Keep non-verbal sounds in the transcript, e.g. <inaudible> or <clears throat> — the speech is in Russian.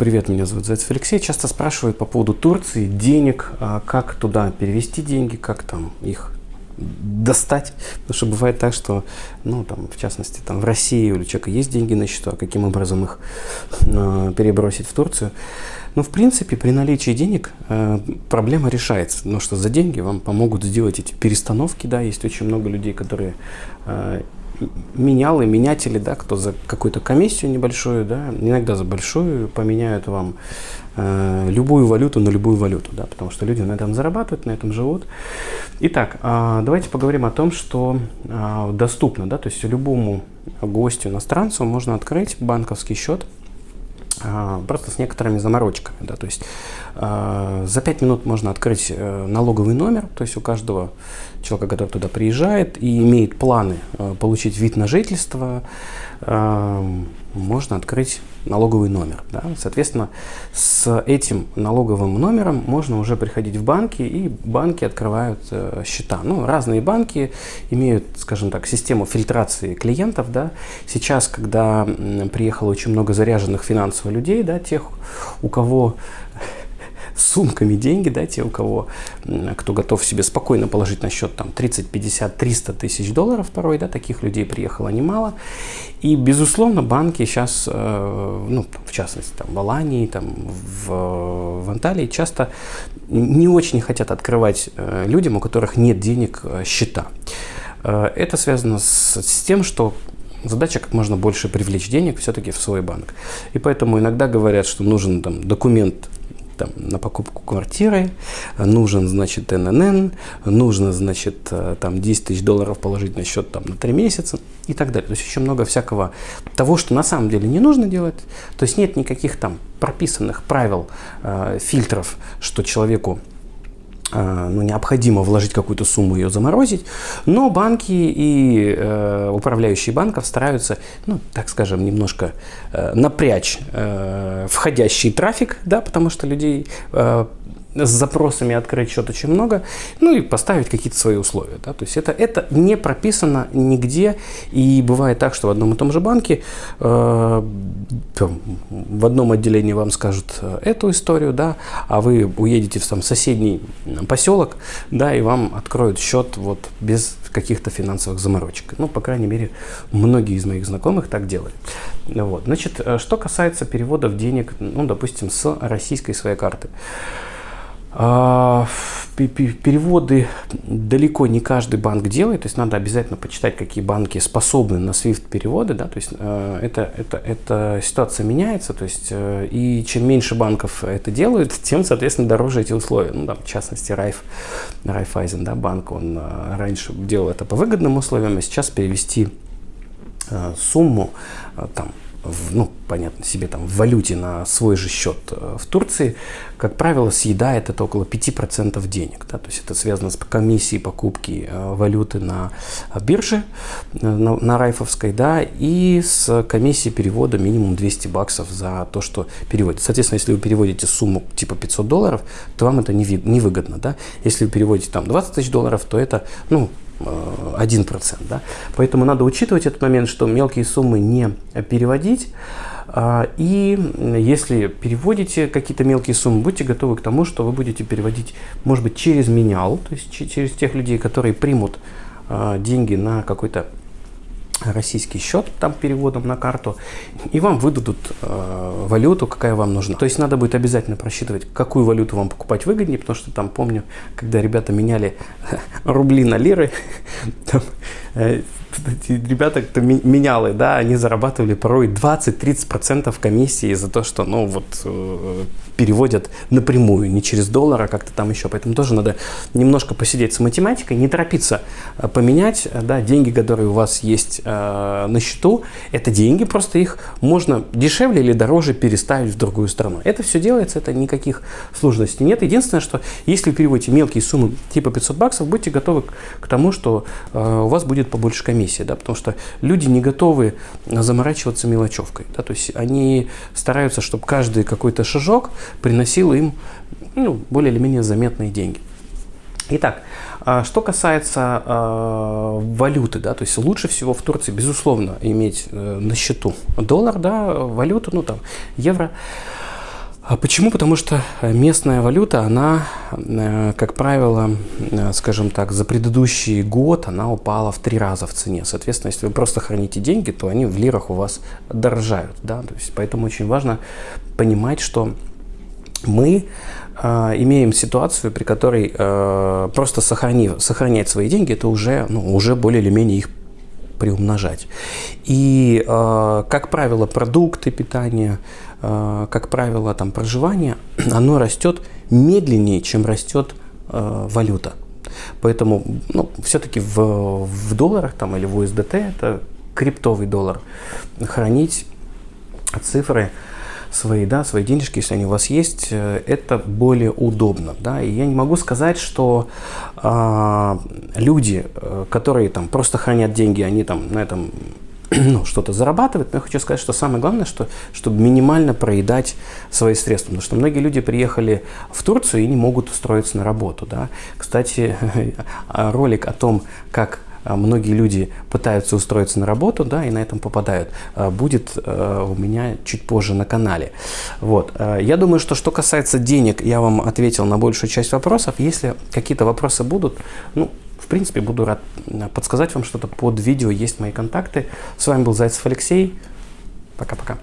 Привет, меня зовут Зайцев Алексей. Часто спрашивают по поводу Турции, денег, а как туда перевести деньги, как там их достать. Потому что бывает так, что, ну, там, в частности, там, в России у человека есть деньги на счету, а каким образом их э, перебросить в Турцию. Ну, в принципе, при наличии денег э, проблема решается. Потому что за деньги вам помогут сделать эти перестановки, да, есть очень много людей, которые э, менялы, менятели, да, кто за какую-то комиссию небольшую, да, иногда за большую поменяют вам э, любую валюту на любую валюту, да, потому что люди на этом зарабатывают, на этом живут. Итак, э, давайте поговорим о том, что э, доступно, да, то есть любому гостю, иностранцу можно открыть банковский счет, просто с некоторыми заморочками. Да, то есть э, за 5 минут можно открыть э, налоговый номер, то есть у каждого человека, который туда приезжает и имеет планы э, получить вид на жительство, можно открыть налоговый номер. Да? Соответственно, с этим налоговым номером можно уже приходить в банки, и банки открывают э, счета. Ну, разные банки имеют, скажем так, систему фильтрации клиентов. Да? Сейчас, когда приехало очень много заряженных финансово людей, да, тех, у кого сумками деньги, да, те, у кого, кто готов себе спокойно положить на счет там 30, 50, 300 тысяч долларов порой, да, таких людей приехало немало. И, безусловно, банки сейчас, э, ну, в частности, там, в Алании, там, в, в Анталии часто не очень хотят открывать э, людям, у которых нет денег, э, счета. Это связано с, с тем, что Задача как можно больше привлечь денег все-таки в свой банк. И поэтому иногда говорят, что нужен там, документ там, на покупку квартиры, нужен, значит, ННН, нужно, значит, э, там 10 тысяч долларов положить на счет там, на 3 месяца и так далее. То есть еще много всякого того, что на самом деле не нужно делать. То есть нет никаких там прописанных правил, э, фильтров, что человеку ну, необходимо вложить какую-то сумму, ее заморозить, но банки и э, управляющие банков стараются, ну, так скажем, немножко э, напрячь э, входящий трафик, да, потому что людей э, с запросами открыть счет очень много, ну и поставить какие-то свои условия. Да? То есть это, это не прописано нигде, и бывает так, что в одном и том же банке э, в одном отделении вам скажут э, эту историю, да, а вы уедете в там, соседний поселок, да, и вам откроют счет вот без каких-то финансовых заморочек. Ну, по крайней мере, многие из моих знакомых так делали. Вот. Значит, э, что касается переводов денег, ну, допустим, с российской своей карты. А, переводы далеко не каждый банк делает, то есть надо обязательно почитать, какие банки способны на SWIFT переводы, да, то есть э, это, это, эта ситуация меняется, то есть э, и чем меньше банков это делают, тем, соответственно, дороже эти условия. Ну, там, в частности, Райф, Райфайзен, да, банк, он э, раньше делал это по выгодным условиям, а сейчас перевести сумму там в, ну, понятно себе, там, в валюте на свой же счет э, в Турции, как правило, съедает это около 5% денег. Да? То есть это связано с комиссией покупки э, валюты на бирже, э, на, на Райфовской, да, и с комиссией перевода минимум 200 баксов за то, что переводит. Соответственно, если вы переводите сумму типа 500 долларов, то вам это невыгодно. Да? Если вы переводите там 20 тысяч долларов, то это, ну, 1%. Да? Поэтому надо учитывать этот момент, что мелкие суммы не переводить. А, и если переводите какие-то мелкие суммы, будьте готовы к тому, что вы будете переводить, может быть, через менял, то есть через тех людей, которые примут а, деньги на какой-то российский счет там переводом на карту, и вам выдадут э, валюту, какая вам нужна. То есть надо будет обязательно просчитывать, какую валюту вам покупать выгоднее, потому что там помню, когда ребята меняли <laughs> рубли на лиры, <laughs> там, э, ребята, кто менялы, да, они зарабатывали порой 20-30% комиссии за то, что, ну, вот, э, переводят напрямую, не через доллар, а как-то там еще. Поэтому тоже надо немножко посидеть с математикой, не торопиться э, поменять, да, деньги, которые у вас есть э, на счету, это деньги, просто их можно дешевле или дороже переставить в другую страну. Это все делается, это никаких сложностей нет. Единственное, что если вы переводите мелкие суммы типа 500 баксов, будьте готовы к тому, что э, у вас будет побольше комиссии комиссия, да, потому что люди не готовы заморачиваться мелочевкой, да, то есть они стараются, чтобы каждый какой-то шажок приносил им ну, более или менее заметные деньги. Итак, а, что касается э, валюты, да, то есть лучше всего в Турции, безусловно, иметь э, на счету доллар, да, валюту, ну там, евро. Почему? Потому что местная валюта, она, э, как правило, э, скажем так, за предыдущий год она упала в три раза в цене. Соответственно, если вы просто храните деньги, то они в лирах у вас дорожают. Да? То есть, поэтому очень важно понимать, что мы э, имеем ситуацию, при которой э, просто сохранив, сохранять свои деньги, это уже, ну, уже более или менее их приумножать. И, э, как правило, продукты питания, э, как правило, там, проживание, <clears throat> оно растет медленнее, чем растет э, валюта. Поэтому ну, все-таки в, в долларах там, или в USDT, это криптовый доллар, хранить цифры свои, да, свои денежки, если они у вас есть, э, это более удобно, да, и я не могу сказать, что э, люди, э, которые там просто хранят деньги, они там на этом <clears throat> ну, что-то зарабатывают, но я хочу сказать, что самое главное, что, чтобы минимально проедать свои средства, потому что многие люди приехали в Турцию и не могут устроиться на работу, да. Кстати, <laughs> ролик о том, как а, многие люди пытаются устроиться на работу, да, и на этом попадают, а, будет а, у меня чуть позже на канале. Вот. Я думаю, что что касается денег, я вам ответил на большую часть вопросов. Если какие-то вопросы будут, ну, в принципе, буду рад подсказать вам что-то под видео, есть мои контакты. С вами был Зайцев Алексей. Пока-пока.